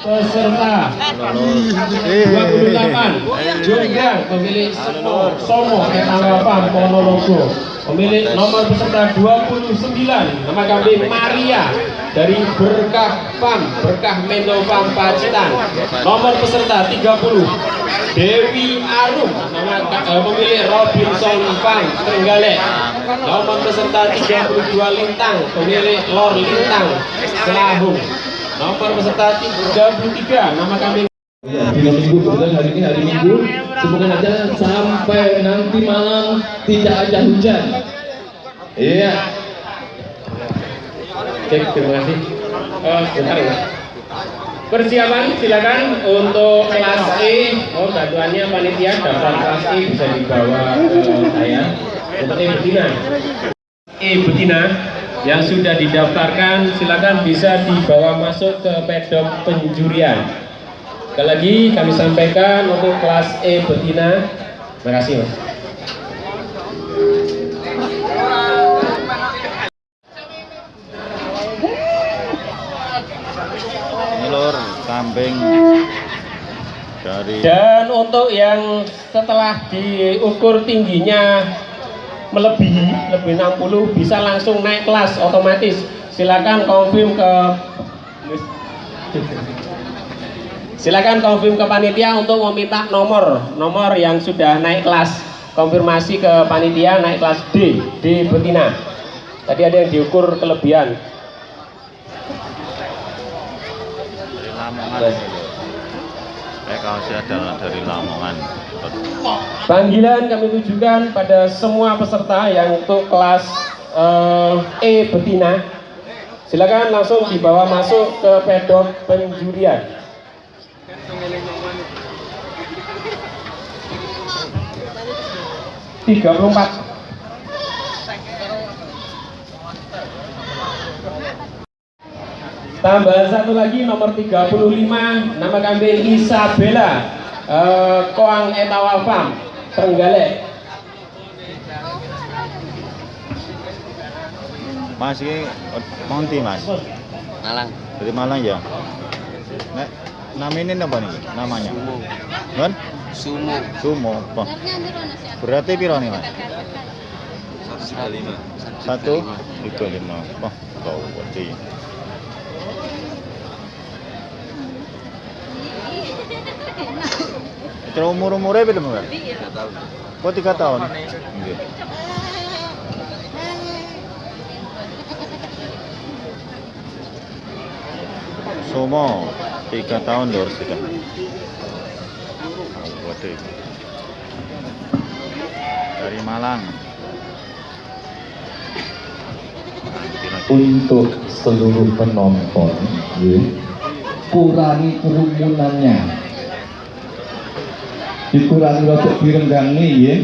peserta 28 Jonggrang pemilik Somo Etangapam Ponorogo. Pemilik nomor peserta 29 nama kambing Maria dari Berkah Pam Berkah Mendo Pam Pacitan. Nomor peserta 30 Dewi Arum nama eh, pemilik Robinson Pam Trenggalek. Nomor peserta 32 Lintang pemilik Lor Lintang Selahung Nomor peserta 33 nama kami Ya, tiga minggu kebetulan hari ini hari minggu semoga aja sampai nanti malam tidak ada hujan iya Cek, terima kasih. Oh, sebentar ya. Persiapan silakan untuk kelas E. Oh, bantuannya panitia daftar kelas E bisa dibawa ke saya. Untuk E betina. E betina yang sudah didaftarkan silakan bisa dibawa masuk ke pedok penjurian. Sekali lagi kami sampaikan untuk kelas E betina. Terima kasih, Mas. kambing dari Dan untuk yang setelah diukur tingginya melebihi lebih 60 bisa langsung naik kelas otomatis. Silakan confirm ke Silakan confirm ke panitia untuk meminta nomor nomor yang sudah naik kelas. Konfirmasi ke panitia naik kelas D, D betina. Tadi ada yang diukur kelebihan. Adalah dari Lamongan Panggilan kami tujukan pada semua peserta yang untuk kelas eh, E betina. Silakan langsung dibawa masuk ke pedok penjurian. Tiga puluh empat. Tambahan satu lagi nomor 35 nama kambing Isabella eh, Koang Etawa Farm Trenggalek. Mas ini Monti mas. Malang. Dari Malang ya? Nek, nama ini apa nih namanya? Sumo. Kan Sumo. Sumo apa? Berarti piro nih mas? 135 satu? Tiga lima wah kau berarti Itu umur umurnya belum kan? Oh tiga tahun. Nggih. Somo tiga tahun lor sudah. Waduh. Dari Malang. Untuk seluruh penonton ya, kurangi kerumunannya dikurangi untuk direnggangi ya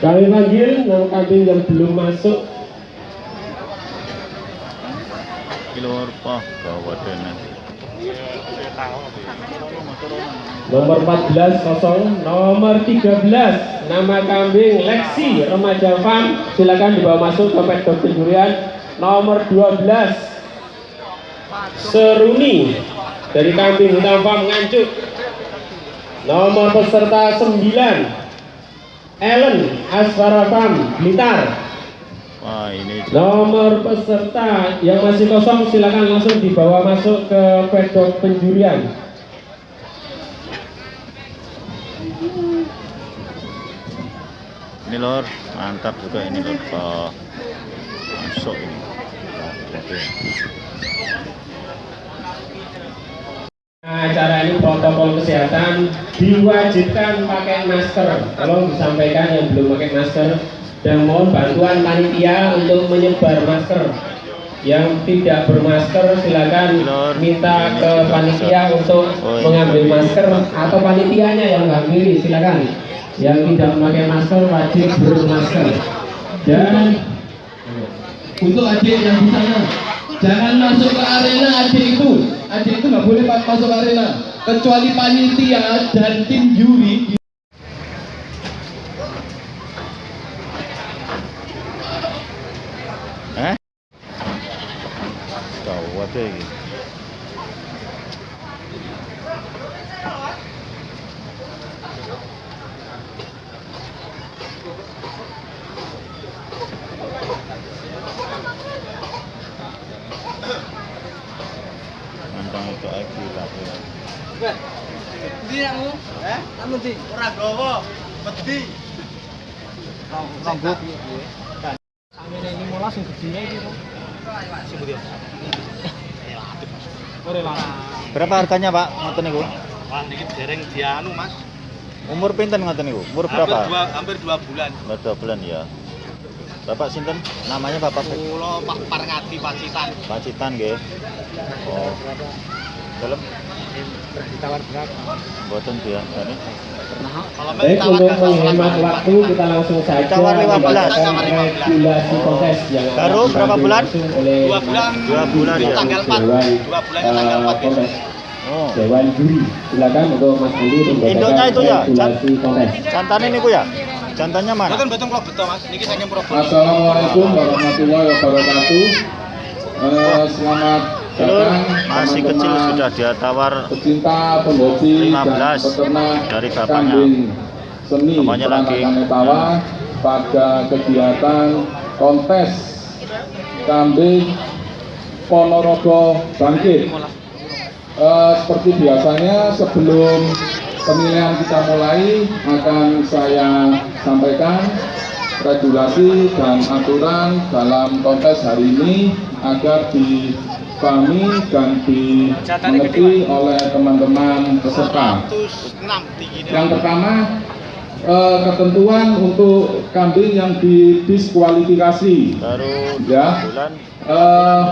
Kami panggil nama kambing yang belum masuk. Kilor pah bawa dana. nomor 14 kosong nomor 13 nama kambing Lexi remaja farm. Silakan dibawa masuk ke pedok penjurian nomor 12 Seruni. Dari kambing hutan farm nganjuk nomor peserta 9 Ellen Asfara Farm Blitar Wah ini Nomor peserta yang masih kosong silakan langsung dibawa masuk ke pedok penjurian. ini lor mantap juga ini lor masuk ini. Oke. Nah, acara ini protokol kesehatan diwajibkan pakai masker. Tolong disampaikan yang belum pakai masker dan mohon bantuan panitia untuk menyebar masker. Yang tidak bermasker silakan minta ke panitia untuk mengambil masker atau panitianya yang mengambil silakan. Yang tidak memakai masker wajib bermasker. Dan untuk adik yang di sana jangan masuk ke arena adik itu adik itu nggak boleh ma- masuk ke arena kecuali panitia dan tim juri Eh? Tahu apa ini? foto iki lha. Wes. Ndi nangmu? Eh, nang ndi? Ora gowo, wedi. Nang Berapa harganya, Pak? Ngoten niku. Wah, niki dereng dianu, Mas. Umur pinten ngoten niku? Umur berapa? Hampir 2 bulan. 2 bulan ya. Bapak sinten? Namanya Bapak Pulau Pak Parngati Pacitan. Pacitan nggih. Oh. Dalam Ditawar berapa? boten biasane. Kalau Baik, untuk menghemat waktu kita langsung saja Tawar 15. membacakan regulasi kontes yang Baru berapa bulan? Dua bulan. Dua bulan ya. Tanggal 4. Dewan, Dua bulan tanggal eh, 4 besok. kontes Oh. Dewan Juri. Silakan untuk Mas Andi untuk itu ya, regulasi kontes. Jantannya niku ya? Jantannya mana? Betul betul kalau betul, Mas. Niki saking Probolinggo. Assalamualaikum warahmatullahi wabarakatuh. Eh, selamat datang masih kecil sudah dia tawar pecinta penghobi dan 15 peternak dari bapaknya. seni Bapaknya lagi. Netawa pada kegiatan kontes kambing Ponorogo Bangkit. Eh, seperti biasanya sebelum penilaian kita mulai akan saya sampaikan regulasi dan aturan dalam kontes hari ini agar dipahami dan dimengerti oleh teman-teman peserta. 106 tingginya. Yang pertama, eh, ketentuan untuk kambing yang didiskualifikasi. Ya. Eh,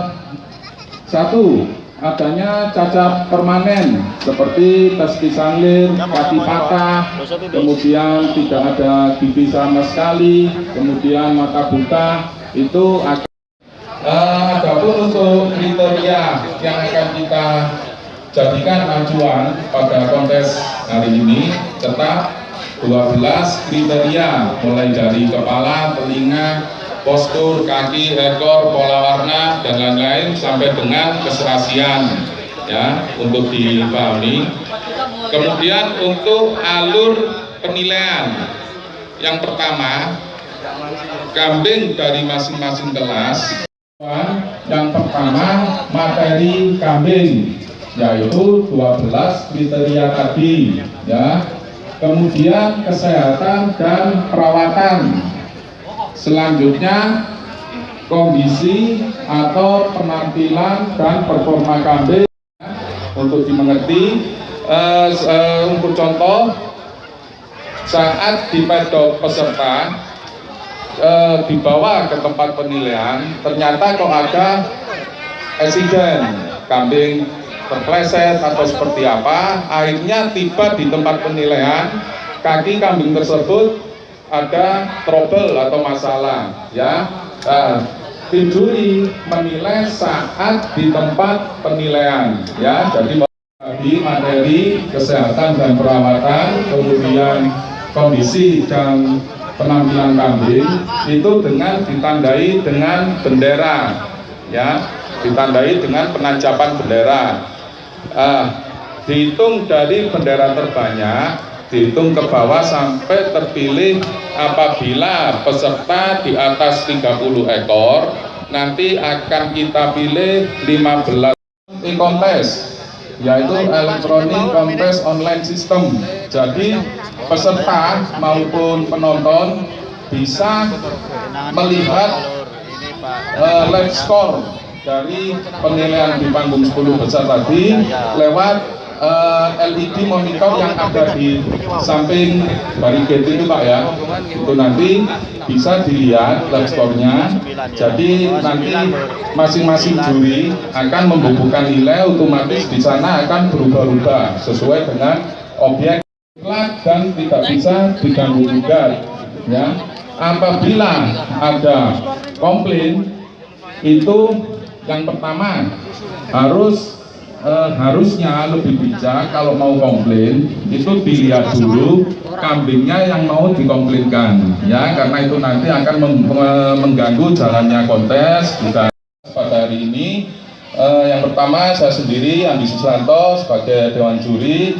satu, adanya cacat permanen seperti testi sanglir, kaki patah, kemudian tidak ada gigi sama sekali, kemudian mata buta, itu akan Eh, Adapun untuk kriteria yang akan kita jadikan acuan pada kontes hari ini tetap 12 kriteria mulai dari kepala, telinga, postur, kaki, ekor, pola warna dan lain-lain sampai dengan keserasian ya untuk dipahami. Kemudian untuk alur penilaian. Yang pertama kambing dari masing-masing kelas. Yang pertama materi kambing yaitu 12 kriteria tadi ya. Kemudian kesehatan dan perawatan selanjutnya kondisi atau penampilan dan performa kambing. Untuk dimengerti s- eh, untuk contoh saat di pedok peserta eh, dibawa ke tempat penilaian, ternyata kok ada eksiden. Kambing terpleset atau seperti apa, akhirnya tiba di tempat penilaian, kaki kambing tersebut ada trouble atau masalah, ya. Nah, tim juri menilai saat di tempat penilaian, ya. Jadi tadi materi kesehatan dan perawatan, kemudian kondisi dan penampilan kambing itu dengan ditandai dengan bendera ya ditandai dengan penancapan bendera Ah, dihitung dari bendera terbanyak dihitung ke bawah sampai terpilih apabila peserta di atas 30 ekor nanti akan kita pilih 15 e-kontes yaitu elektronik kontes online system jadi peserta maupun penonton bisa melihat eh, live score dari penilaian di panggung 10 besar tadi lewat eh, LED monitor yang ada di samping barricade itu Pak ya. Itu nanti bisa dilihat score-nya jadi nanti masing-masing juri akan membubuhkan nilai otomatis di sana akan berubah-ubah sesuai dengan objek dan tidak bisa diganggu gugat ya. Apabila ada komplain itu yang pertama harus eh, harusnya lebih bijak kalau mau komplain itu dilihat dulu kambingnya yang mau dikomplainkan ya karena itu nanti akan meng- meng- mengganggu jalannya kontes. Juga pada hari ini eh, yang pertama saya sendiri Andi Susanto sebagai Dewan Juri